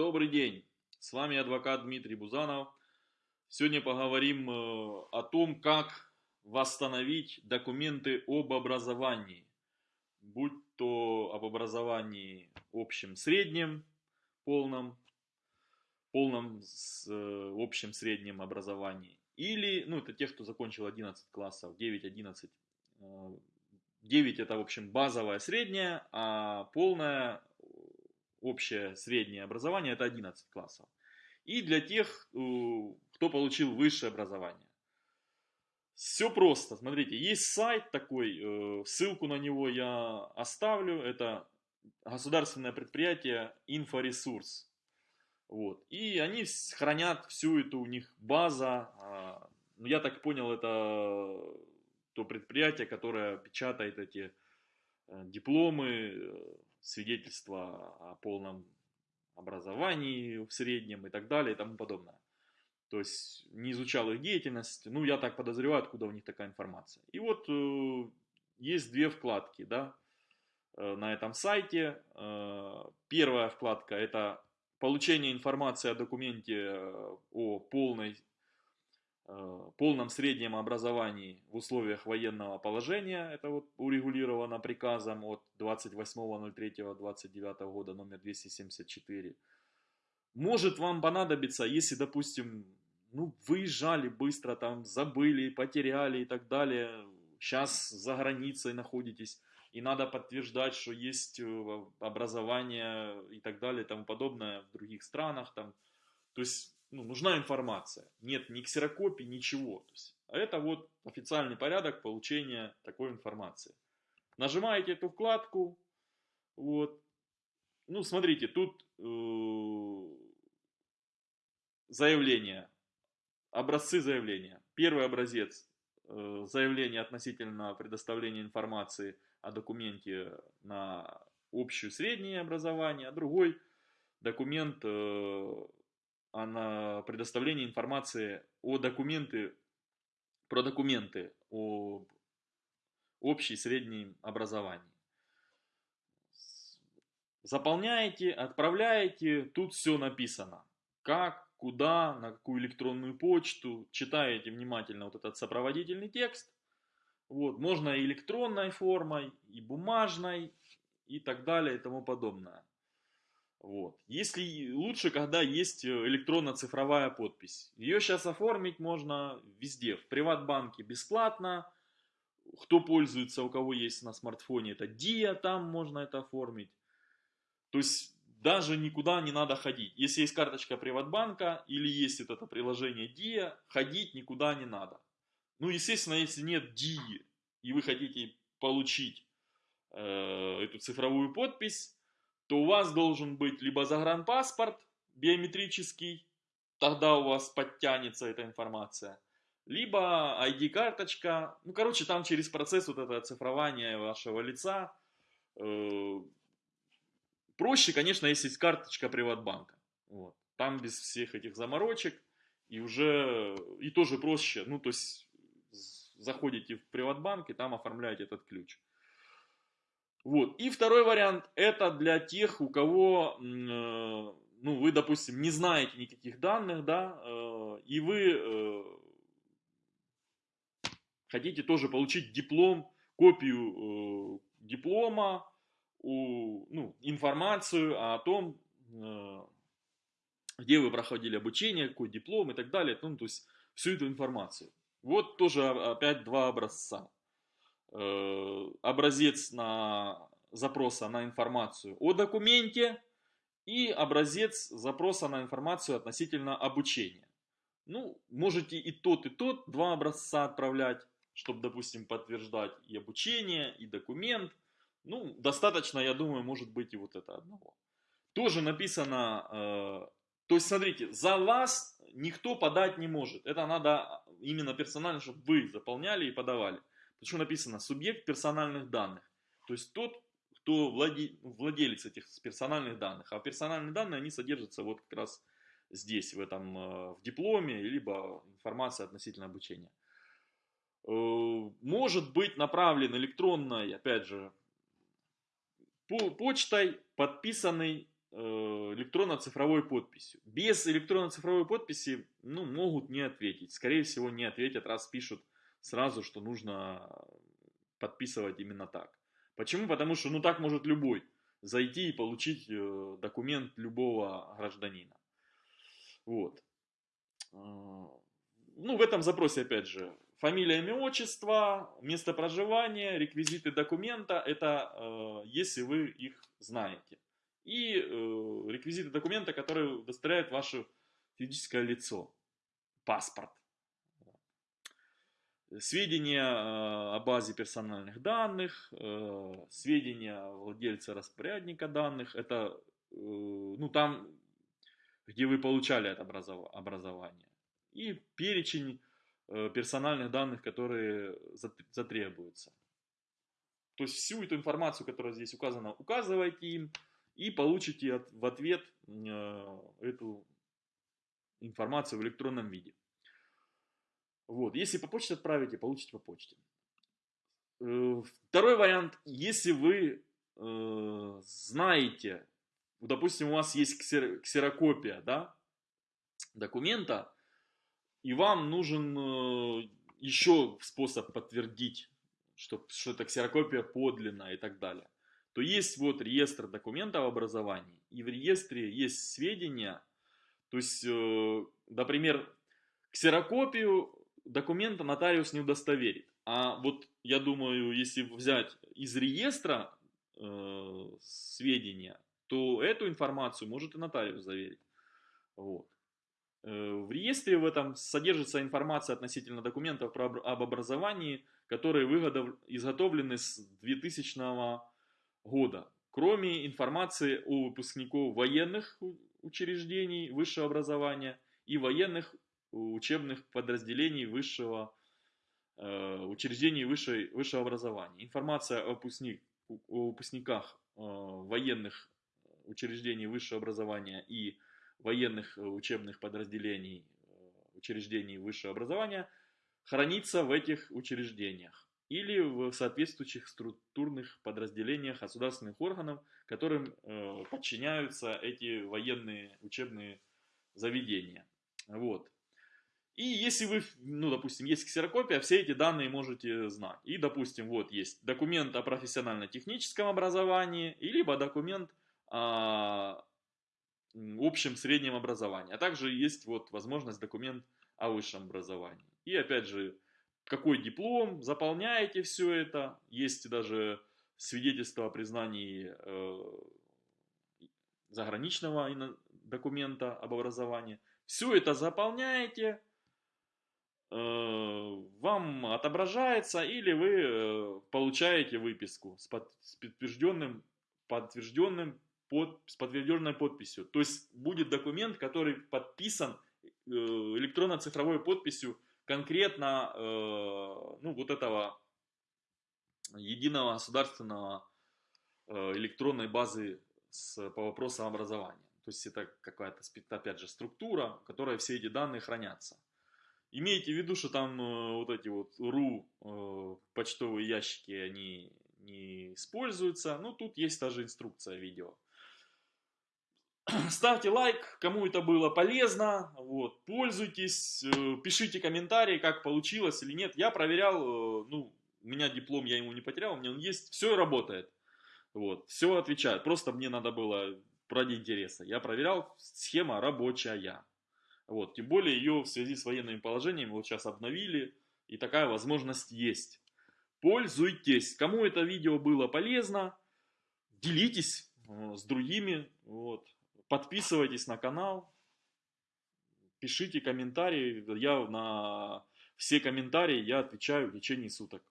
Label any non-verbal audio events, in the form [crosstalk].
Добрый день, с вами адвокат Дмитрий Бузанов. Сегодня поговорим э, о том, как восстановить документы об образовании, будь то об образовании общем среднем, полном, полном с э, общем среднем образовании, или, ну это тех, кто закончил 11 классов, 9-11, 9 это в общем базовое среднее, а полное общее среднее образование это 11 классов. И для тех, э, кто получил высшее образование. Все просто, смотрите, есть сайт такой, э, ссылку на него я оставлю, это государственное предприятие Инфоресурс. Вот. И они хранят всю эту у них база, а, ну, я так понял, это то предприятие, которое печатает эти э, дипломы, свидетельства о полном образовании в среднем и так далее и тому подобное. То есть не изучал их деятельность, ну я так подозреваю, откуда у них такая информация. И вот э, есть две вкладки, да, э, на этом сайте. Э, первая вкладка это получение информации о документе э, о полной полном среднем образовании в условиях военного положения, это вот урегулировано приказом от 28.03.29 года номер 274, может вам понадобиться, если, допустим, ну, выезжали быстро, там, забыли, потеряли и так далее, сейчас за границей находитесь, и надо подтверждать, что есть э, образование и так далее и тому подобное в других странах, там, то есть ну, нужна информация. Нет ни ксерокопий, ничего. То есть, а это вот официальный порядок получения такой информации. Нажимаете эту вкладку. Вот. Ну, смотрите, тут э, заявление. Образцы заявления. Первый образец э, заявление относительно предоставления информации о документе на общее среднее образование, а другой документ э, а на предоставление информации о документы, про документы о общей среднем образовании. Заполняете, отправляете, тут все написано. Как, куда, на какую электронную почту. Читаете внимательно вот этот сопроводительный текст. Вот, можно и электронной формой, и бумажной, и так далее, и тому подобное. Вот. Если лучше, когда есть э, электронно-цифровая подпись. Ее сейчас оформить можно везде. В приватбанке бесплатно. Кто пользуется, у кого есть на смартфоне, это Dia, там можно это оформить. То есть даже никуда не надо ходить. Если есть карточка приватбанка или есть вот это приложение Dia, ходить никуда не надо. Ну, естественно, если нет Dia и вы хотите получить э, эту цифровую подпись, то у вас должен быть либо загранпаспорт биометрический, тогда у вас подтянется эта информация, либо ID-карточка, ну, короче, там через процесс вот этого цифрования вашего лица, э, проще, конечно, если есть карточка Приватбанка, вот. там без всех этих заморочек, и уже, и тоже проще, ну, то есть, заходите в Приватбанк и там оформляете этот ключ. Вот. И второй вариант, это для тех, у кого, э, ну, вы, допустим, не знаете никаких данных, да, э, и вы э, хотите тоже получить диплом, копию диплома, ну, информацию о том, где вы проходили обучение, какой диплом и так далее, ну, то есть всю эту информацию. Вот тоже опять два образца. Э, образец на запроса на информацию о документе и образец запроса на информацию относительно обучения. Ну, можете и тот, и тот, два образца отправлять, чтобы, допустим, подтверждать и обучение, и документ. Ну, достаточно, я думаю, может быть и вот это одного. Тоже написано, э, то есть, смотрите, за вас никто подать не может. Это надо именно персонально, чтобы вы заполняли и подавали. Почему написано субъект персональных данных? То есть тот, кто владе, владелец этих персональных данных. А персональные данные, они содержатся вот как раз здесь, в этом, э, в дипломе, либо информация относительно обучения. Э, может быть направлен электронной, опять же, почтой, подписанный электронно-цифровой подписью. Без электронно-цифровой подписи ну, могут не ответить. Скорее всего, не ответят, раз пишут сразу, что нужно подписывать именно так. Почему? Потому что ну так может любой зайти и получить э, документ любого гражданина. Вот. А, ну, в этом запросе, опять же, фамилия, имя, отчество, место проживания, реквизиты документа, это э, если вы их знаете. И э, реквизиты документа, которые удостоверяют ваше физическое лицо. Паспорт. Сведения э, о базе персональных данных, э, сведения владельца распорядника данных, это э, ну, там, где вы получали это образование. И перечень персональных данных, которые затребуются. То есть всю эту информацию, которая здесь указана, указывайте им и получите в ответ эту информацию в электронном виде. Вот. Если по почте отправите, получите по почте. Э, второй вариант, если вы э, знаете, допустим, у вас есть ксерокопия да, документа, и вам нужен э, еще способ подтвердить, что, что это ксерокопия подлинная и так далее, то есть вот реестр документов образования, и в реестре есть сведения, то есть, э, например, ксерокопию документа нотариус не удостоверит. А вот я думаю, если взять из реестра э, сведения, то эту информацию может и нотариус заверить. Вот. Э, в реестре в этом содержится информация относительно документов про, об образовании, которые выгодов, изготовлены с 2000 года. Кроме информации о выпускников военных учреждений высшего образования и военных учебных подразделений высшего э, учреждений высшей, высшего образования. Информация о, выпускник, о выпускниках э, военных учреждений высшего образования и военных учебных подразделений учреждений высшего образования хранится в этих учреждениях или в соответствующих структурных подразделениях государственных органов, которым э, подчиняются эти военные учебные заведения. Вот. И если вы, ну, допустим, есть ксерокопия, все эти данные можете знать. И, допустим, вот есть документ о профессионально-техническом образовании, и либо документ о общем среднем образовании. А также есть вот возможность документ о высшем образовании. И опять же, какой диплом, заполняете все это. Есть даже свидетельство о признании э, заграничного документа об образовании. Все это заполняете, вам отображается или вы э, получаете выписку с, под, с подтвержденным, подтвержденным под, с подтвержденной подписью. То есть будет документ, который подписан э, электронно-цифровой подписью конкретно ну, вот этого единого государственного электронной базы с, по вопросам образования. То есть это какая-то, опять же, структура, в которой все эти данные хранятся. Имейте в виду, что там э, вот эти вот ру э, почтовые ящики, они не используются. Ну, тут есть даже инструкция видео. [clears throat] Ставьте лайк, кому это было полезно, вот, пользуйтесь, э, пишите комментарии, как получилось или нет. Я проверял, э, ну, у меня диплом, я ему не потерял, у меня он есть, все работает. Вот, все отвечает, просто мне надо было ради интереса. Я проверял, схема рабочая. Вот, тем более ее в связи с военными положениями вот сейчас обновили, и такая возможность есть. Пользуйтесь. Кому это видео было полезно, делитесь э, с другими, вот. подписывайтесь на канал, пишите комментарии. Я на все комментарии я отвечаю в течение суток.